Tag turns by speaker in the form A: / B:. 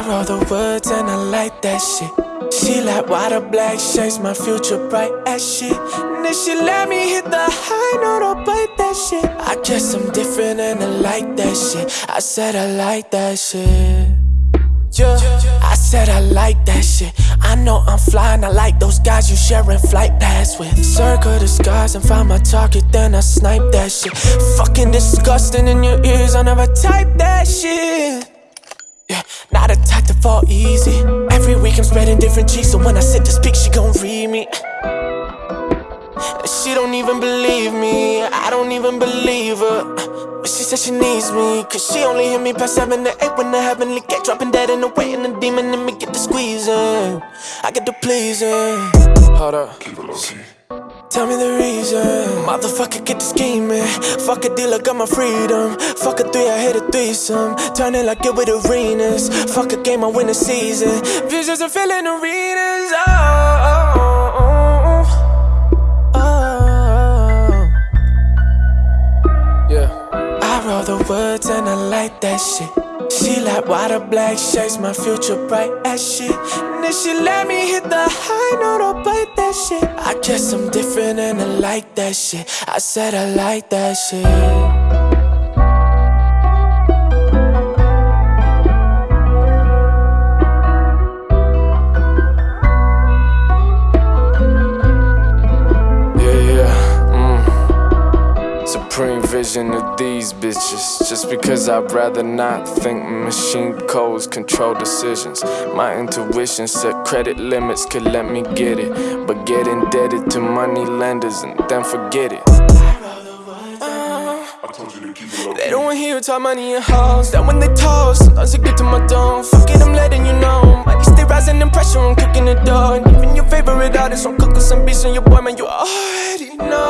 A: I roll the woods and I like that shit. She like why the black shades my future bright as shit. And then she let me hit the high note, I'll bite that shit. I guess I'm different and I like that shit. I said I like that shit. Yeah, I said I like that shit. I know I'm flying, I like those guys you sharing flight paths with. Circle the skies and find my target, then I snipe that shit. Fucking disgusting in your ears, I never type that shit. Fall easy. Every week I'm spreading different cheeks, so when I sit to speak, she gon' read me. She don't even believe me, I don't even believe her. But she said she needs me, cause she only hear me past 7 to 8 when the heavenly gate dropping dead in the way, and the demon in me get the squeezing. I get the pleasing. Hold up. Tell me the reason. Motherfucker, get the scheming. Fuck a deal, I got my freedom. Fuck a three, I hit a threesome. Turn it like it with arenas. Fuck a game, I win a season. Visions are filling arenas. Oh, oh, oh, oh, oh. Yeah. I roll the woods and I like that shit. She like why the black shades my future bright as shit. And then she let me hit the high note, I'll bite that shit. I guess I'm different and I like that shit. I said I like that shit. Supreme vision of these bitches. Just because I'd rather not think machine codes control decisions. My intuition set credit limits could let me get it. But get indebted to money lenders and then forget it. They don't want to hear talk money in house. That when they talk, sometimes it get to my dome. Fuck it, I'm letting you know. Money stay rising in pressure, I'm cooking the dough. And even your favorite artist, I'm cooking some beats on your boy, man. You already know.